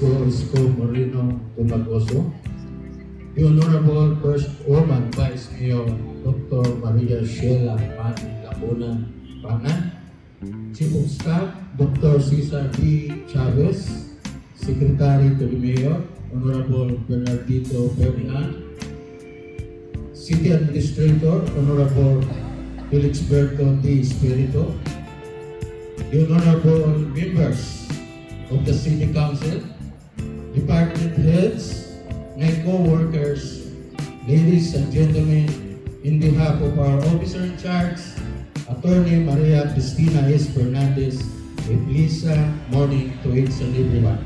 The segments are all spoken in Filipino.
Isko Moreno Tumagoso, the Honorable First Woman Vice Mayor Dr. Maria Sheila Pan Lacuna Pana, Chief of Staff Dr. Cesar D. Chavez, Secretary to the Mayor Honorable Bernardito Fernan, City Administrator Honorable Felix Berto D. Espirito, the honorable members of the City Council, department heads, my co-workers, ladies and gentlemen, in behalf of our officer in charge, Attorney Maria Cristina S. Fernandez, a Lisa morning to each and everyone.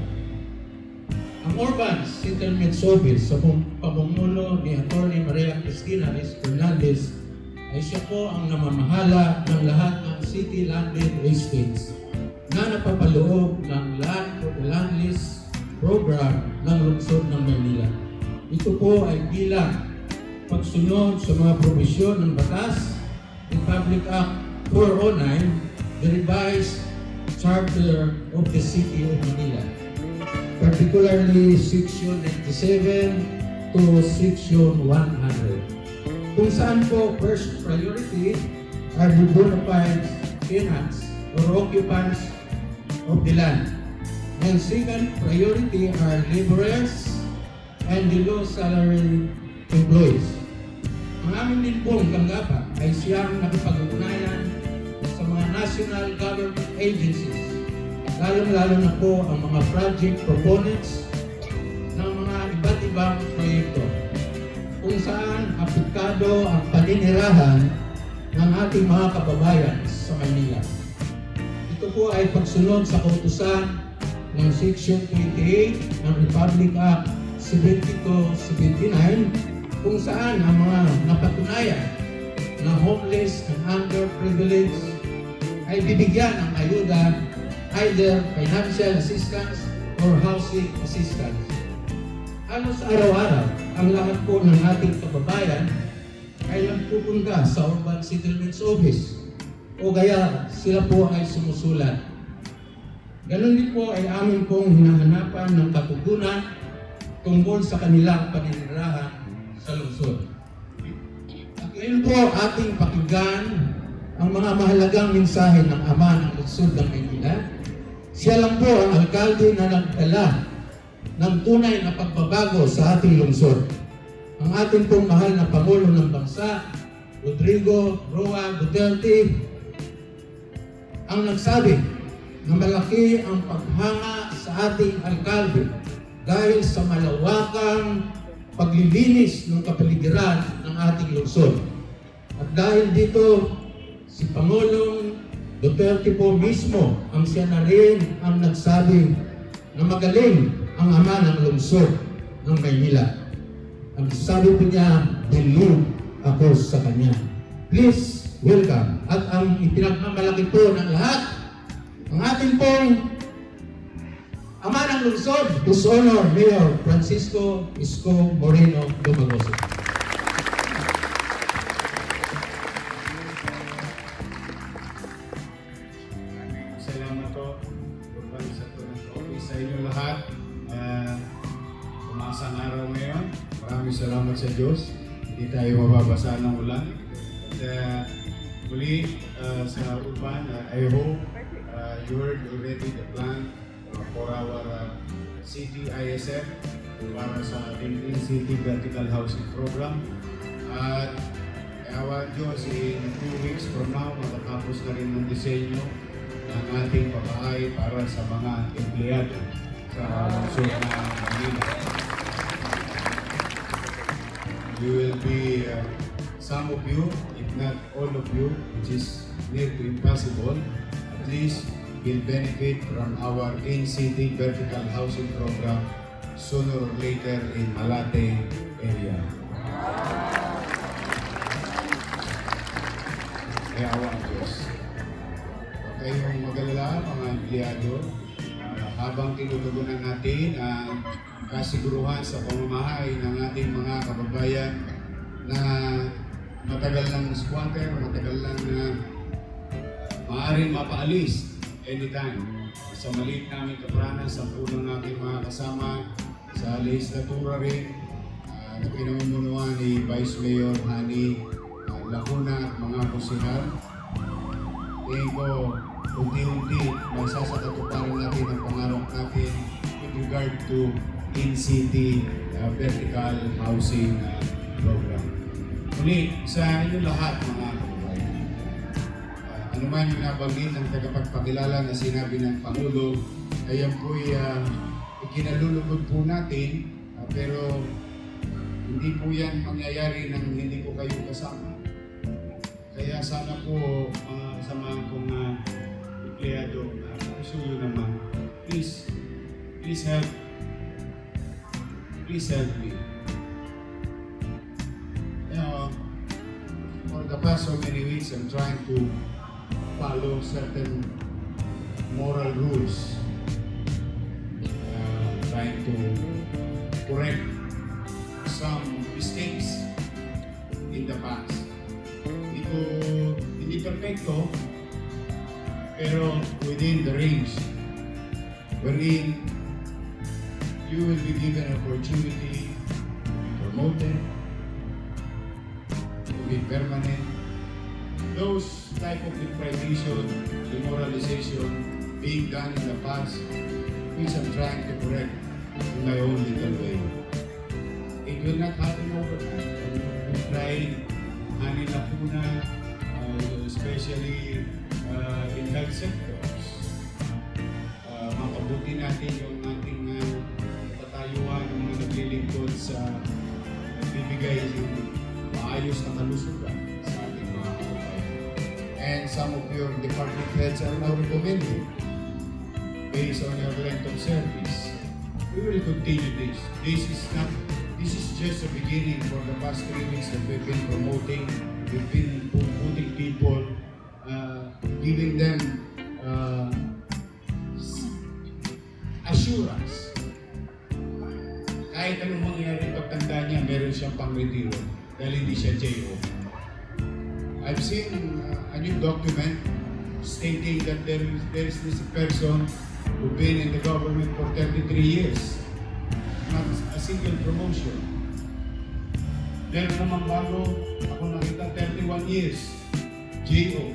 Ang Urban Settlement Office sa pam- pamumuno ni Attorney Maria Cristina S. Fernandez ay siya po ang namamahala ng lahat ng city landed estates na napapaloob ng land for the land lease program ng lungsod ng Maynila. Ito po ay bilang pagsunod sa mga probisyon ng batas Republic Act 409, the revised charter of the city of Manila particularly section 97 to section 100. Kung saan po first priority are the bona fide tenants or occupants of the land. And second priority are laborers and the low salary employees. Ang amin din pong tanggapan ay siyang nakipag-ugnayan sa mga national government agencies lalong-lalo na po ang mga project proponents ng mga iba't ibang proyekto kung saan aplikado ang paninirahan ng ating mga kababayan sa Maynila. Ito po ay pagsunod sa kautusan ng Section 28 ng Republic Act 7279 kung saan ang mga napatunayan na homeless and underprivileged ay bibigyan ng ayuda either financial assistance or housing assistance. Halos araw-araw, ang lahat po ng ating kababayan ay nagpupunta sa Urban Settlements Office o kaya sila po ay sumusulat. Ganon din po ay amin pong hinahanapan ng katugunan tungkol sa kanilang paninirahan sa lungsod. At ngayon po ating pakinggan ang mga mahalagang mensahe ng Ama ng Lungsod ng Maynila siya lang po ang alkalde na nagdala ng tunay na pagbabago sa ating lungsod. Ang ating pong mahal na Pangulo ng Bansa, Rodrigo Roa Duterte, ang nagsabi na malaki ang paghanga sa ating alkalde dahil sa malawakang paglilinis ng kapaligiran ng ating lungsod. At dahil dito, si Pangulong Duterte po mismo ang siya na rin ang nagsabi na magaling ang ama ng lungsod ng Maynila. Ang sabi po niya, believe ako sa kanya. Please welcome. At ang ipinagmamalaki po ng lahat, ang ating pong ama ng lungsod, His Honor Mayor Francisco Isko Moreno Dumagoso. Salamat po. Urban sa Office sa inyo lahat. Uh, umasang araw ngayon. Maraming salamat sa Diyos. Hindi tayo mababasa ng ulan. At uh, muli uh, sa Urban, uh, I hope you already the plan uh, for our uh, city ISF para sa ating city vertical housing program. At Awa Diyos, in two weeks from now, matatapos na rin ng disenyo ng ating pabahay para sa mga empleyado sa lungsod ng Manila. You will be, uh, some of you, if not all of you, which is near to impossible, at least will benefit from our in-city vertical housing program sooner or later in Malate area. Kaya awa ang Diyos. Huwag kayong magalala, mga empleyado. Ah, habang tinutugunan natin ang kasiguruhan sa pamamahay ng ating mga kababayan na matagal ng squatter, matagal lang na maaaring mapaalis anytime. sa maliit namin kapranan, sa puno natin mga kasama, sa legislatura rin, uh, na pinamumunuan ni Vice Mayor Hani uh, Lacuna at mga kusihal. Tingin ko, unti-unti, masasakatuparan natin ang pangarap natin with regard to in-city uh, vertical housing uh, program. Muli, sa inyo lahat mga kababayan, uh, ano man yung nabanggit ng tagapagpakilala na sinabi ng Pangulo, ay yan po'y uh, ikinalulugod po natin, uh, pero hindi po yan mangyayari nang hindi ko kayo kasama. Kaya sana po mga kasama kong uh, empleyado, uh, pusuyo naman, please, please help, please help me. You know, for the past so many weeks, I'm trying to follow certain moral rules. Uh, trying to correct some mistakes in the past. Ko, hindi perfecto, pero within the range wherein you will be given opportunity to be promoted, to be permanent. Those type of deprivation, demoralization being done in the past, which I'm trying to correct in my own little way. This. Is not this is just the beginning for the past three weeks that we've been promoting. We've been pu- putting people, uh, giving them uh, assurance. Kahit anong mangyari pagtanda niya, meron siyang pang-retiro dahil hindi siya JO. I've seen uh, a new document stating that there is, there is this person who's been in the government for 33 years. Single promotion. Meron naman bago, ako nakita 31 years. JO.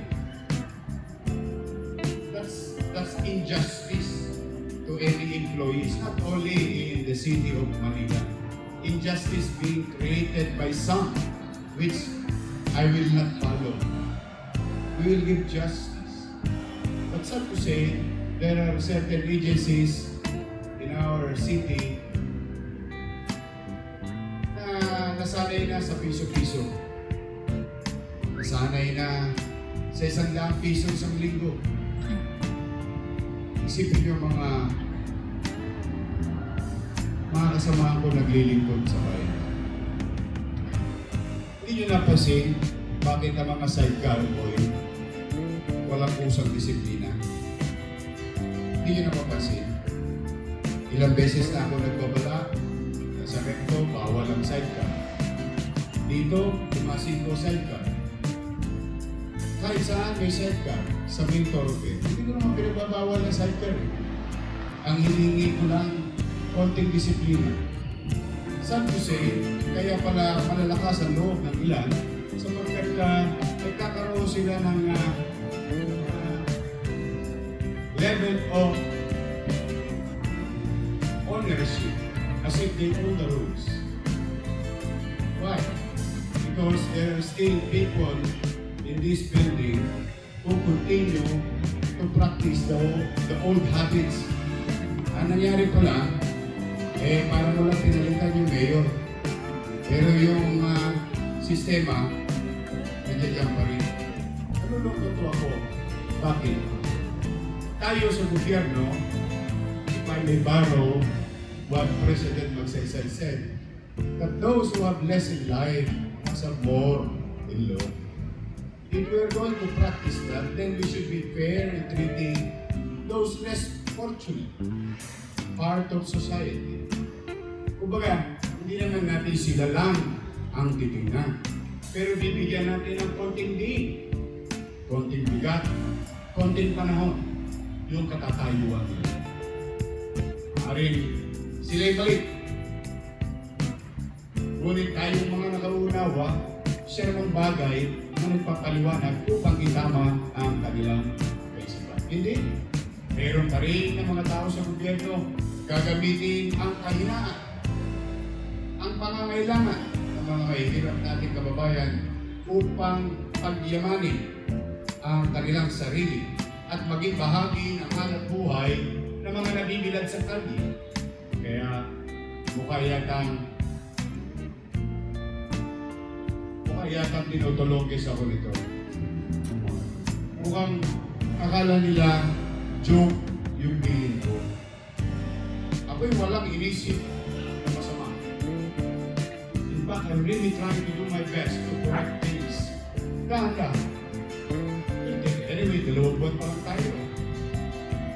That's, that's injustice to any employees, not only in the city of Manila. Injustice being created by some, which I will not follow. We will give justice. But sad to say, there are certain agencies in our city nasanay na sa piso-piso. Nasanay na sa isang daang piso isang linggo. Isipin niyo mga mga kasamahan ko naglilingkod sa bayan. Hindi niyo napansin bakit ang mga sidecar boy walang pusang disiplina. Hindi niyo napapansin. Ilang beses na ako nagbabala sa recto, bawal ang sidecar. Dito, tumasin ko sidecar. Kahit saan may sidecar, sa main thoroughfare, hindi ko naman pinagbabawal ang sidecar. Eh. Ang hiningi ko lang, konting disiplina. Sad to say, kaya pala malalakas ang loob ng ilan sapagkat uh, nagkakaroon sila ng uh, uh, level of ownership as if they own the rules. Because there are still people in this building who continue to practice the, the old habits. Ang nangyari ko lang, eh parang wala pinalitan yung mayor. Pero yung ah, sistema, nandiyan pa rin. Nalulungkot to ako. Bakit? Tayo sa gobyerno, if I may borrow what President Magsaysay said, that those who have less in life have more in law. If we are going to practice that, then we should be fair in treating those less fortunate part of society. Kumbaga, hindi naman natin sila lang ang titingnan. Pero bibigyan natin ng konting din, konting bigat, konting panahon yung katatayuan nila. Maaaring sila'y balik. Ngunit tayong mga nakaunawa, siya namang bagay na nagpapaliwanag upang itama ang kanilang kaisipan. Hindi. Meron pa rin ng mga tao sa gobyerno gagamitin ang kahinaan, ang pangangailangan ng mga mahihirap nating kababayan upang pagyamanin ang kanilang sarili at maging bahagi ng hanap buhay ng mga nabibilad sa kalye. Kaya mukha yatang yatang tinutulogis ako nito. Mukhang akala nila joke yung tingin ko. Ako'y walang inisip na masama. In fact, I'm really trying to do my best to correct things. Dahan-dahan. Anyway, dalawang buwan pa lang tayo.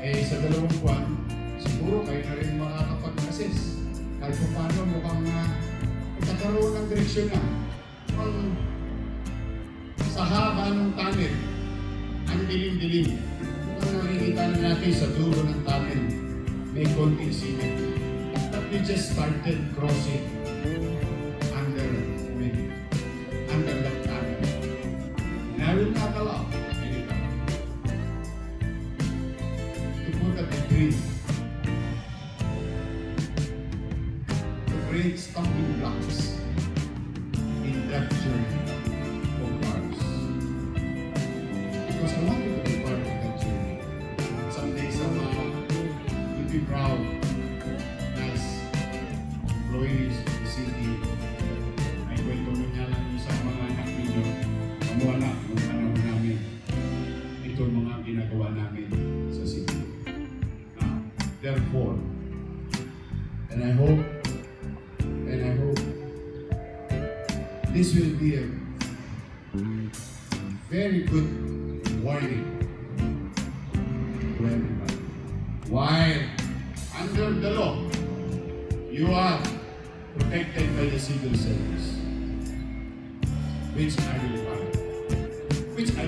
Eh, sa dalawang buwan, siguro kayo na rin makakapag-assess. Kahit pa paano mukhang uh, magkakaroon ng direksyon na. Ang sa haba ng tunnel, ang dilim-dilim. Mukhang nakikita na natin sa dulo ng tunnel, may konting simen. But we just started crossing be proud as employees of the city. Ay kwento mo niya lang sa mga anak ninyo. Kamu anak, yung panahon namin. Ito ang mga ginagawa namin sa city. Now, therefore, and I hope,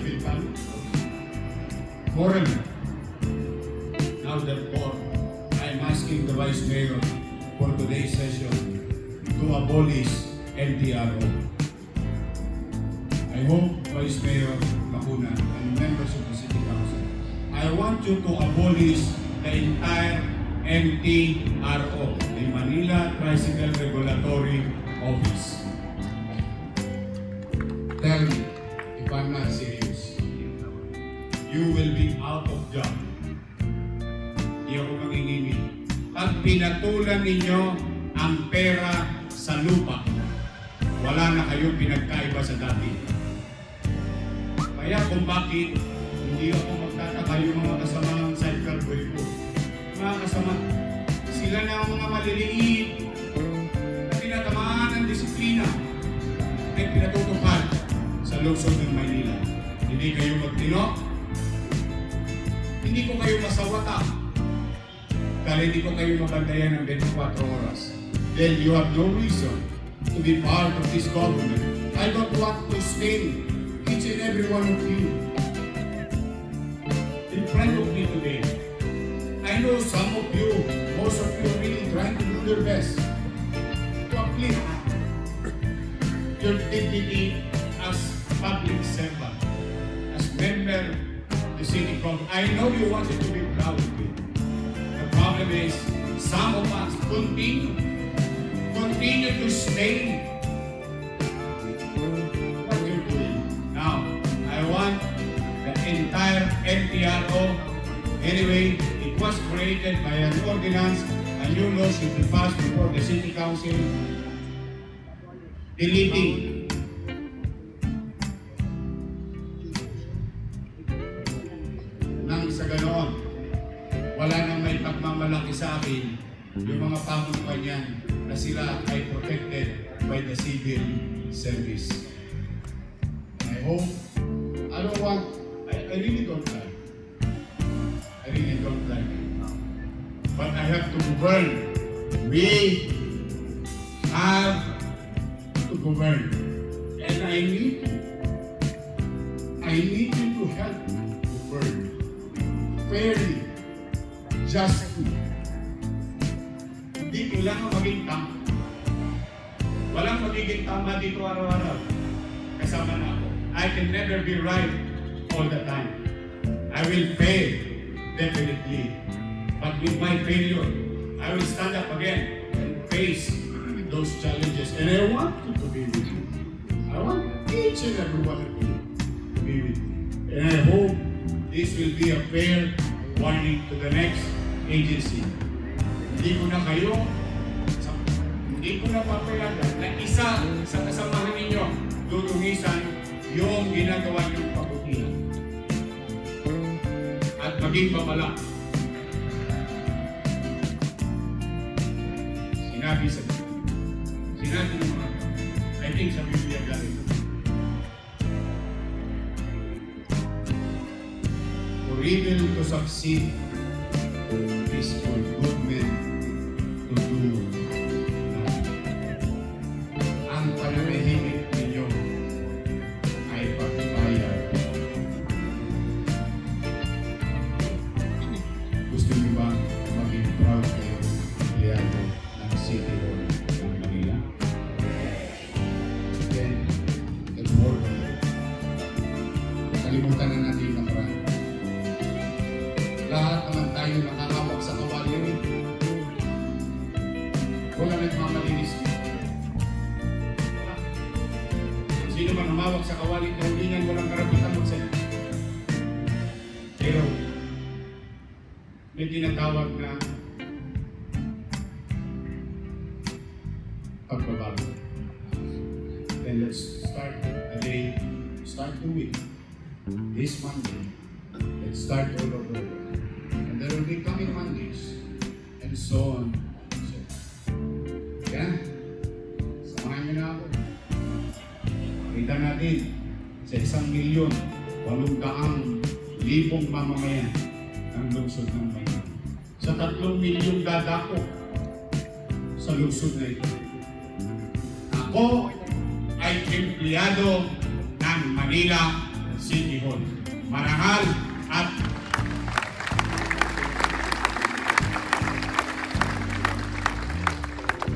Follow. Morally. Now therefore, I am asking the Vice Mayor for today's session to abolish LTRO. I hope Vice Mayor Lacuna and members of the City Council, I want you to abolish the entire MTRO, the Manila Tricycle Regulatory Office. Pinatulan ninyo ang pera sa lupa, wala na kayong pinagkaiba sa dati. Kaya kung bakit hindi ako magtataka yung mga kasamang cycle boy ko. Mga kasama, sila na ang mga maliliit na tinatamaan ng disiplina ay pinatutupad sa lungsod ng Maynila. Hindi kayo magtino, hindi ko kayo masawata kayo mabandayan ng 24 oras. Then you have no reason to be part of this government. I don't want to stain each and every one of you in front of me today. I know some of you, most of you are really trying to do their best to uplift your dignity as public servant, as member of the city council. I know you wanted to be proud of it. Some of us continue, continue to stay what you're doing. Now, I want the entire NPRO, anyway, it was created by an ordinance, a new law should be passed before the city council, deleting sa akin yung mga pamunuan niyan na sila ay protected by the civil service. I hope, I don't want, I, I really don't like. I really don't like it. But I have to govern. We have to govern. And I need you. I need you to help me govern fairly just two. Hindi kailangan maging tama. Walang magiging tama dito araw-araw. Kasama na ako. I can never be right all the time. I will fail, definitely. But with my failure, I will stand up again and face those challenges. And I want you to be with me. I want each and every one of you to be with me. And I hope this will be a fair warning to the next agency. Hindi ko na kayo, hindi ko na papayagan na isa sa kasamahan ninyo luluhisan yung ginagawa niyong kabutihan. At maging babala. Sinabi sa Sinabi ng mga I think sa Biblia galing. For evil to succeed is start all over. And there will be coming Mondays, and so on. and so on. Yan. Samahan niyo na ako. Kita natin sa isang milyon, walong daang libong mamamayan ng lungsod ng Manila. Sa tatlong milyong dadako sa lungsod na ito. Ako ay empleyado ng Manila City Hall. Marangal at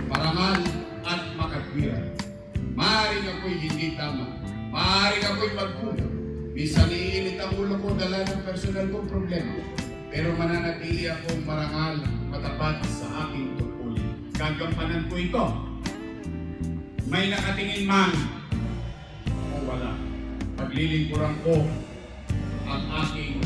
marangal at makatwiran. Maaaring ako'y hindi tama. Maaaring ako'y magkulang. Minsan iinit ang ulo ko dala ng personal kong problema. Pero mananatili akong marangal, matapat sa aking tungkulin. Gagampanan ko ito. May nakatingin man o wala. Paglilingkuran ko ang aking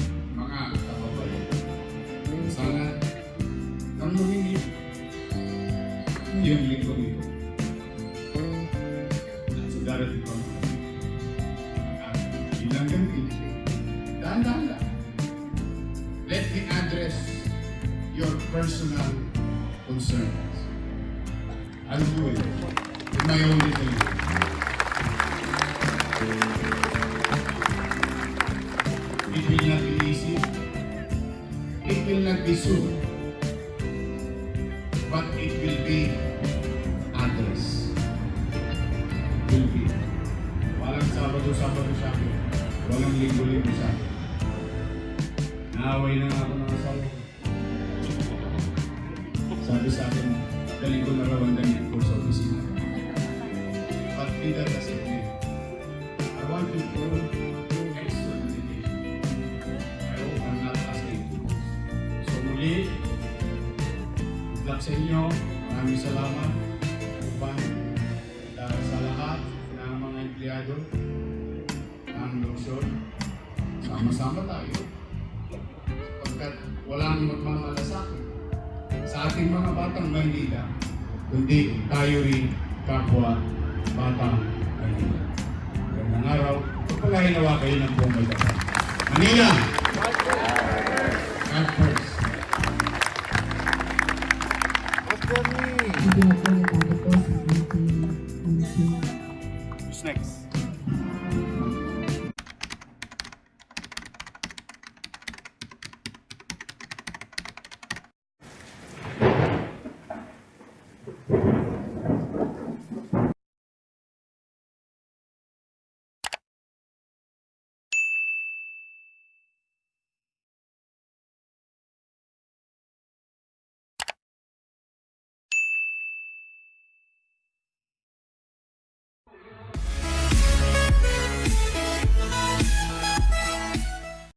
personal concerns. I'll do it in my own way. It will not be easy. It will not be soon. Sa inyo. Maraming salamat upang dahil sa lahat ng mga empleyado ng lungsod. Sama-sama tayo. Sapagkat walang magmamalasakit sa ating mga batang Maynila, kundi tayo rin kapwa batang Hindi na po natapos